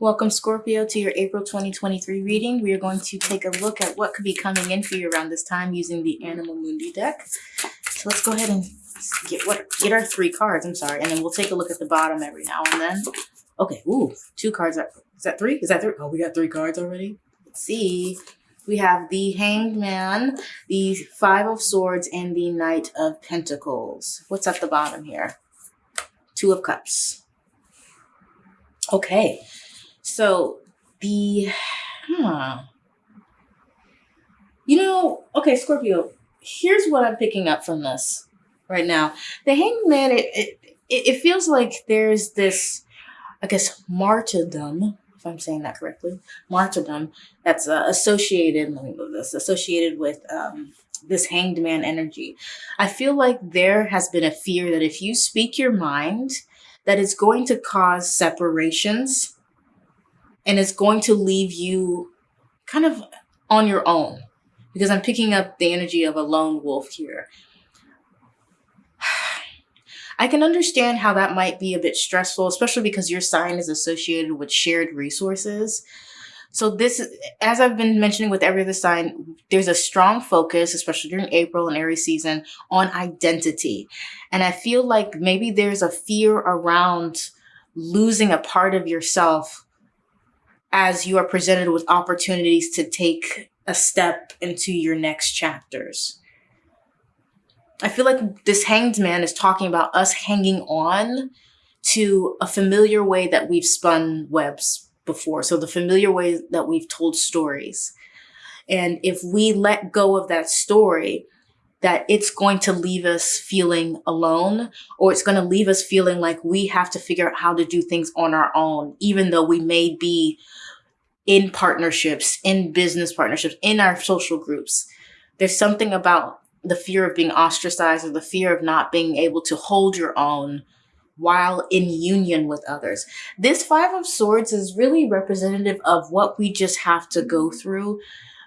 Welcome Scorpio to your April 2023 reading. We are going to take a look at what could be coming in for you around this time using the Animal Mundi deck. So let's go ahead and get what get our three cards, I'm sorry, and then we'll take a look at the bottom every now and then. Okay, ooh, two cards. Is that three? Is that three? Oh, we got three cards already? Let's see. We have the Hanged Man, the Five of Swords, and the Knight of Pentacles. What's at the bottom here? Two of Cups. Okay, so the, huh. You know, okay, Scorpio, here's what I'm picking up from this right now. The Hanged Man, it, it, it feels like there's this, I guess, martyrdom, if I'm saying that correctly, martyrdom that's uh, associated, let me move this, associated with um, this hanged man energy. I feel like there has been a fear that if you speak your mind, that it's going to cause separations and it's going to leave you kind of on your own because I'm picking up the energy of a lone wolf here. I can understand how that might be a bit stressful, especially because your sign is associated with shared resources. So this, as I've been mentioning with every other sign, there's a strong focus, especially during April and Aries season, on identity. And I feel like maybe there's a fear around losing a part of yourself as you are presented with opportunities to take a step into your next chapters. I feel like this hanged man is talking about us hanging on to a familiar way that we've spun webs before. So the familiar way that we've told stories. And if we let go of that story, that it's going to leave us feeling alone or it's going to leave us feeling like we have to figure out how to do things on our own, even though we may be in partnerships, in business partnerships, in our social groups. There's something about the fear of being ostracized or the fear of not being able to hold your own while in union with others. This Five of Swords is really representative of what we just have to go through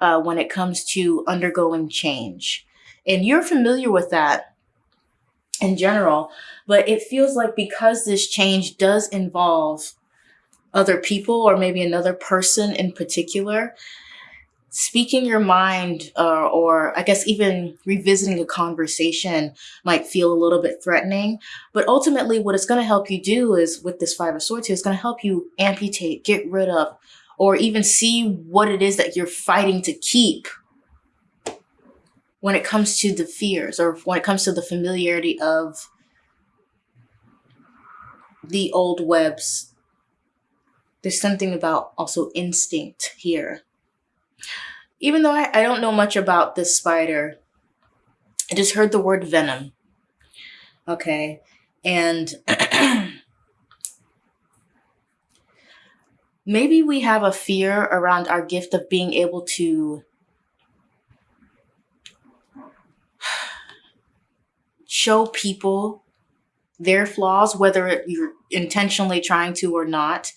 uh, when it comes to undergoing change. And you're familiar with that in general, but it feels like because this change does involve other people or maybe another person in particular, speaking your mind uh, or I guess even revisiting a conversation might feel a little bit threatening. But ultimately, what it's going to help you do is with this Five of Swords here, it's going to help you amputate, get rid of, or even see what it is that you're fighting to keep when it comes to the fears or when it comes to the familiarity of the old webs. There's something about also instinct here even though I, I don't know much about this spider, I just heard the word venom. Okay. And maybe we have a fear around our gift of being able to show people their flaws, whether you're intentionally trying to or not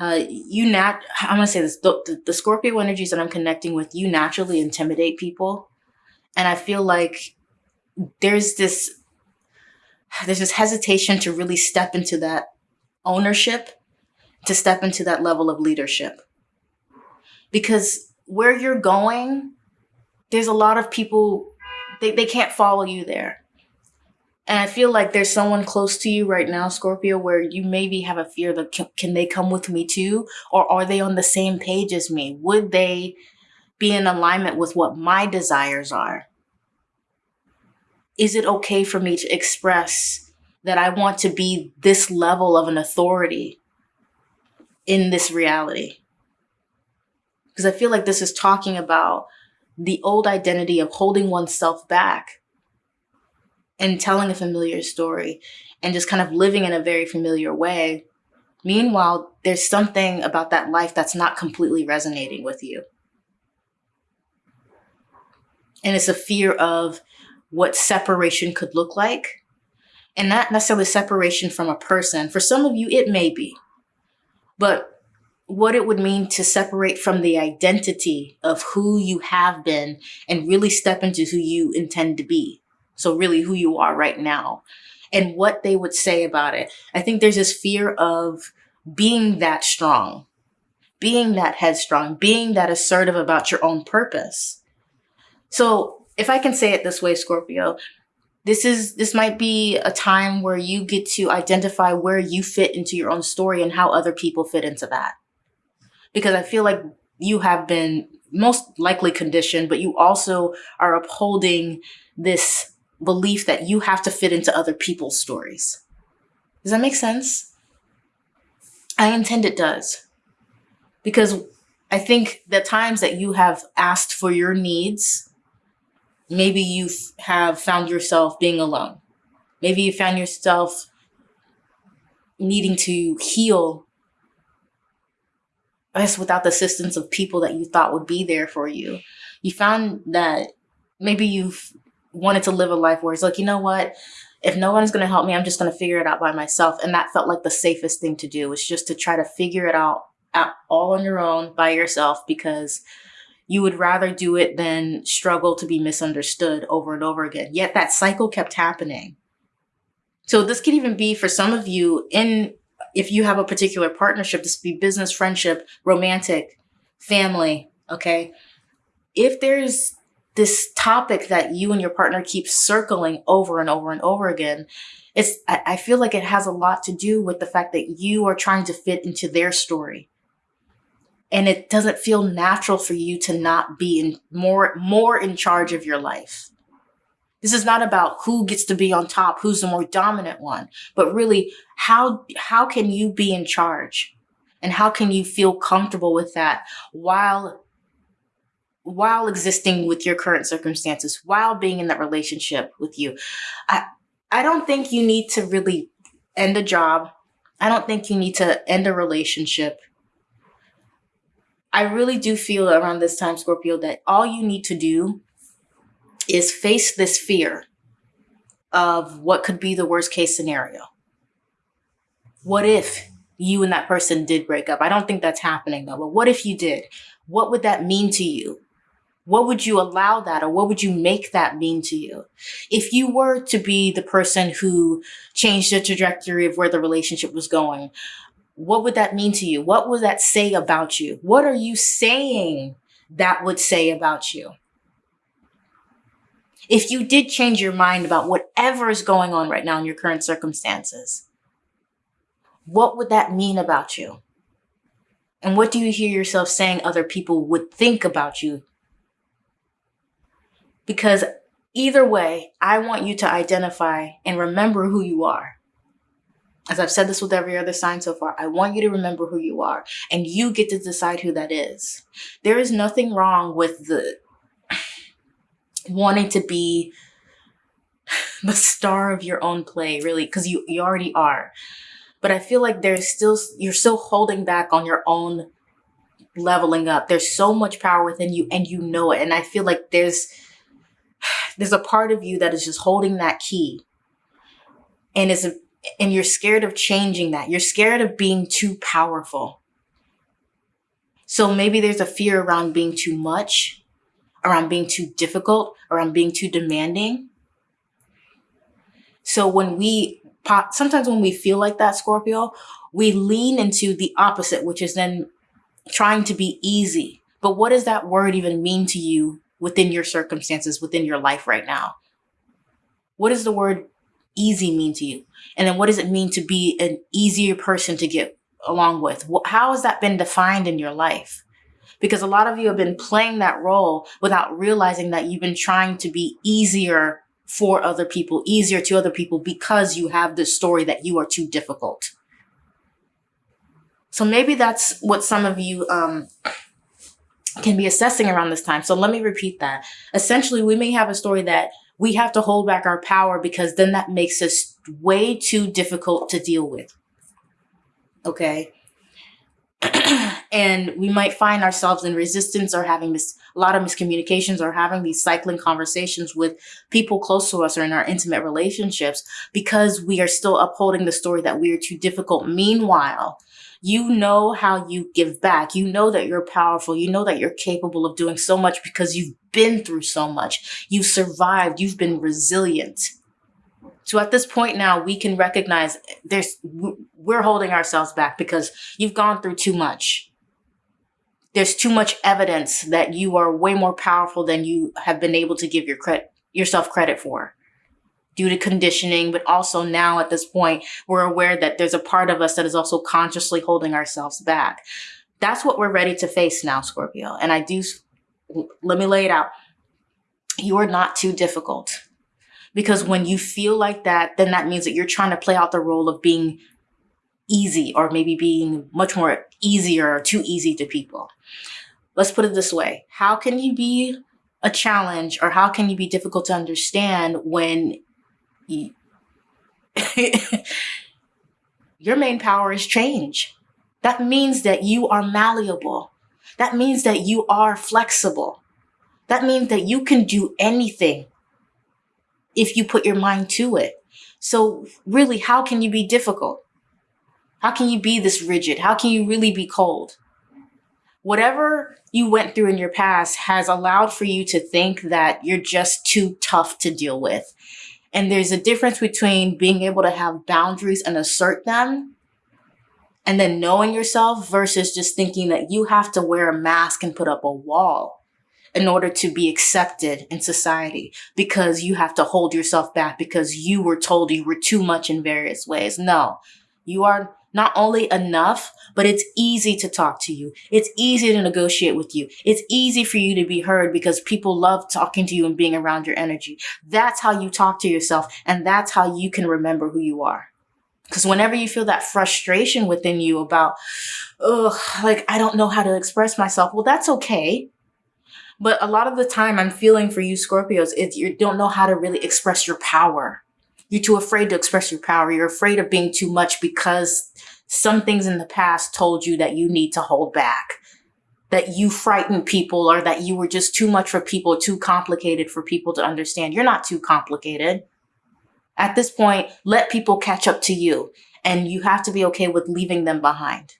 uh, you nat I'm gonna say this the, the, the Scorpio energies that I'm connecting with you naturally intimidate people. And I feel like there's this there's this hesitation to really step into that ownership to step into that level of leadership. Because where you're going there's a lot of people they, they can't follow you there and I feel like there's someone close to you right now, Scorpio, where you maybe have a fear that can, they come with me too? Or are they on the same page as me? Would they be in alignment with what my desires are? Is it okay for me to express that I want to be this level of an authority in this reality? Because I feel like this is talking about the old identity of holding oneself back and telling a familiar story and just kind of living in a very familiar way. Meanwhile, there's something about that life that's not completely resonating with you. And it's a fear of what separation could look like. And not necessarily separation from a person. For some of you, it may be. But what it would mean to separate from the identity of who you have been and really step into who you intend to be. So really who you are right now and what they would say about it. I think there's this fear of being that strong, being that headstrong, being that assertive about your own purpose. So if I can say it this way, Scorpio, this is this might be a time where you get to identify where you fit into your own story and how other people fit into that. Because I feel like you have been most likely conditioned, but you also are upholding this belief that you have to fit into other people's stories. Does that make sense? I intend it does. Because I think the times that you have asked for your needs, maybe you have found yourself being alone. Maybe you found yourself needing to heal I guess without the assistance of people that you thought would be there for you. You found that maybe you've wanted to live a life where it's like, you know what? If no one's going to help me, I'm just going to figure it out by myself. And that felt like the safest thing to do was just to try to figure it out, out all on your own by yourself because you would rather do it than struggle to be misunderstood over and over again. Yet that cycle kept happening. So this could even be for some of you in if you have a particular partnership, this could be business, friendship, romantic, family, okay? If there's this topic that you and your partner keep circling over and over and over again, it's I, feel like it has a lot to do with the fact that you are trying to fit into their story. And it doesn't feel natural for you to not be in more more in charge of your life. This is not about who gets to be on top, who's the more dominant one, but really how, how can you be in charge? And how can you feel comfortable with that while, while existing with your current circumstances, while being in that relationship with you? I, I don't think you need to really end a job. I don't think you need to end a relationship. I really do feel around this time, Scorpio, that all you need to do is face this fear of what could be the worst case scenario. What if you and that person did break up? I don't think that's happening though, but what if you did? What would that mean to you? What would you allow that or what would you make that mean to you? If you were to be the person who changed the trajectory of where the relationship was going, what would that mean to you? What would that say about you? What are you saying that would say about you? if you did change your mind about whatever is going on right now in your current circumstances, what would that mean about you? And what do you hear yourself saying other people would think about you? Because either way, I want you to identify and remember who you are. As I've said this with every other sign so far, I want you to remember who you are and you get to decide who that is. There is nothing wrong with the wanting to be the star of your own play, really, because you, you already are. But I feel like there's still, you're still holding back on your own leveling up. There's so much power within you and you know it. And I feel like there's, there's a part of you that is just holding that key and is, and you're scared of changing that. You're scared of being too powerful. So maybe there's a fear around being too much around being too difficult, around being too demanding. So when we pop, sometimes when we feel like that, Scorpio, we lean into the opposite, which is then trying to be easy. But what does that word even mean to you within your circumstances, within your life right now? What does the word easy mean to you? And then what does it mean to be an easier person to get along with? How has that been defined in your life? because a lot of you have been playing that role without realizing that you've been trying to be easier for other people, easier to other people because you have this story that you are too difficult. So maybe that's what some of you um, can be assessing around this time. So let me repeat that. Essentially, we may have a story that we have to hold back our power because then that makes us way too difficult to deal with. Okay and we might find ourselves in resistance or having mis- a lot of miscommunications or having these cycling conversations with people close to us or in our intimate relationships because we are still upholding the story that we are too difficult. Meanwhile, you know how you give back. You know that you're powerful. You know that you're capable of doing so much because you've been through so much. You've survived. You've been resilient. So at this point now, we can recognize there's we're holding ourselves back because you've gone through too much. There's too much evidence that you are way more powerful than you have been able to give your credit yourself credit for due to conditioning, but also now at this point, we're aware that there's a part of us that is also consciously holding ourselves back. That's what we're ready to face now, Scorpio. And I do, let me lay it out. You are not too difficult because when you feel like that, then that means that you're trying to play out the role of being easy or maybe being much more easier or too easy to people. Let's put it this way. How can you be a challenge or how can you be difficult to understand when you, your main power is change? That means that you are malleable. That means that you are flexible. That means that you can do anything if you put your mind to it. So really, how can you be difficult? How can you be this rigid? How can you really be cold? Whatever you went through in your past has allowed for you to think that you're just too tough to deal with. And there's a difference between being able to have boundaries and assert them and then knowing yourself versus just thinking that you have to wear a mask and put up a wall in order to be accepted in society because you have to hold yourself back because you were told you were too much in various ways. No, you are not only enough, but it's easy to talk to you. It's easy to negotiate with you. It's easy for you to be heard because people love talking to you and being around your energy. That's how you talk to yourself. And that's how you can remember who you are. Because whenever you feel that frustration within you about, oh, like, I don't know how to express myself, well, that's okay. But a lot of the time I'm feeling for you Scorpios is you don't know how to really express your power. You're too afraid to express your power. You're afraid of being too much because some things in the past told you that you need to hold back, that you frightened people or that you were just too much for people, too complicated for people to understand. You're not too complicated. At this point, let people catch up to you and you have to be okay with leaving them behind.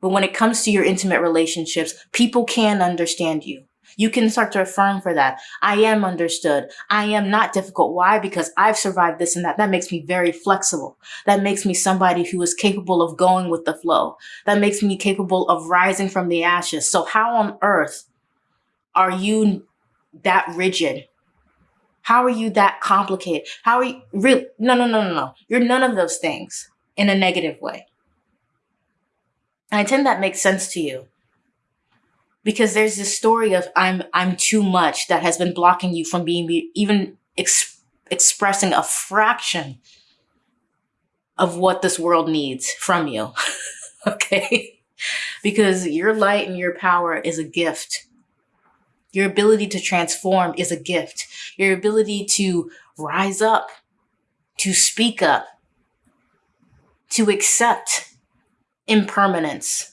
But when it comes to your intimate relationships, people can understand you. You can start to affirm for that. I am understood. I am not difficult. Why? Because I've survived this and that. That makes me very flexible. That makes me somebody who is capable of going with the flow. That makes me capable of rising from the ashes. So how on earth are you that rigid? How are you that complicated? How are you really? No, no, no, no, no. You're none of those things in a negative way. I intend that makes sense to you because there's this story of I'm I'm too much that has been blocking you from being even ex- expressing a fraction of what this world needs from you. okay? Because your light and your power is a gift. Your ability to transform is a gift. Your ability to rise up, to speak up, to accept impermanence,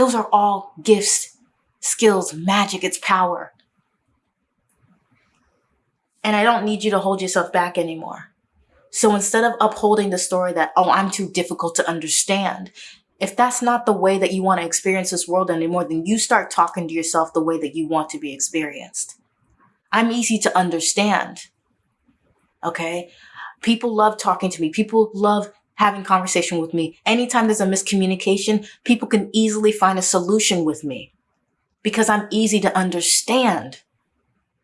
those are all gifts, skills, magic, it's power. And I don't need you to hold yourself back anymore. So instead of upholding the story that, oh, I'm too difficult to understand, if that's not the way that you want to experience this world anymore, then you start talking to yourself the way that you want to be experienced. I'm easy to understand. Okay. People love talking to me. People love having conversation with me. Anytime there's a miscommunication, people can easily find a solution with me because I'm easy to understand.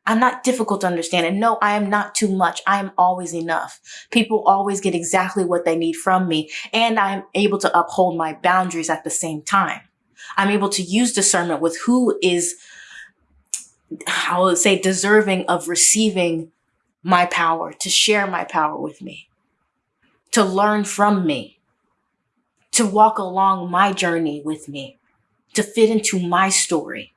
I'm not difficult to understand. And no, I am not too much. I am always enough. People always get exactly what they need from me. And I'm able to uphold my boundaries at the same time. I'm able to use discernment with who is, I would say, deserving of receiving my power, to share my power with me to learn from me, to walk along my journey with me, to fit into my story.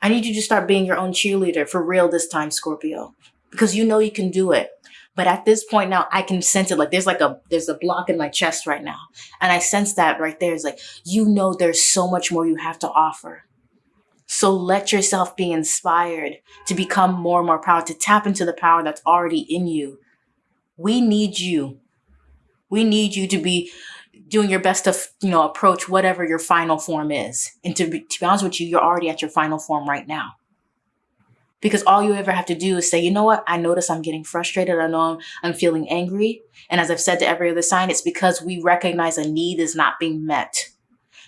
I need you to start being your own cheerleader for real this time, Scorpio, because you know you can do it. But at this point now, I can sense it. Like there's like a, there's a block in my chest right now. And I sense that right there is like, you know, there's so much more you have to offer. So let yourself be inspired to become more and more powerful, to tap into the power that's already in you we need you. We need you to be doing your best to, you know, approach whatever your final form is. And to be, to be honest with you, you're already at your final form right now. Because all you ever have to do is say, you know what? I notice I'm getting frustrated. I know I'm, I'm feeling angry. And as I've said to every other sign, it's because we recognize a need is not being met.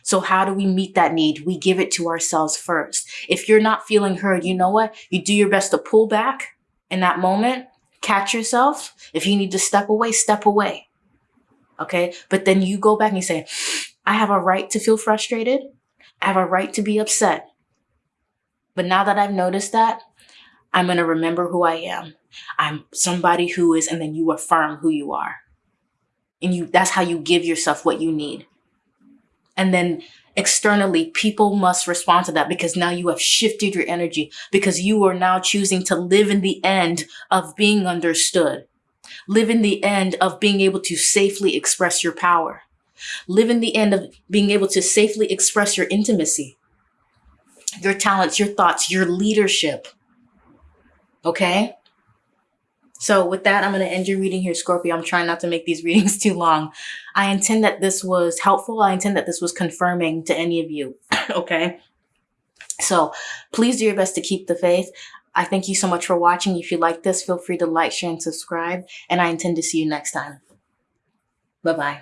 So how do we meet that need? We give it to ourselves first. If you're not feeling heard, you know what? You do your best to pull back in that moment, catch yourself. If you need to step away, step away. Okay. But then you go back and you say, I have a right to feel frustrated. I have a right to be upset. But now that I've noticed that, I'm going to remember who I am. I'm somebody who is, and then you affirm who you are. And you, that's how you give yourself what you need. And then externally, people must respond to that because now you have shifted your energy because you are now choosing to live in the end of being understood. Live in the end of being able to safely express your power. Live in the end of being able to safely express your intimacy, your talents, your thoughts, your leadership. Okay? So with that, I'm going to end your reading here, Scorpio. I'm trying not to make these readings too long. I intend that this was helpful. I intend that this was confirming to any of you. okay. So please do your best to keep the faith. I thank you so much for watching. If you like this, feel free to like, share, and subscribe. And I intend to see you next time. Bye-bye.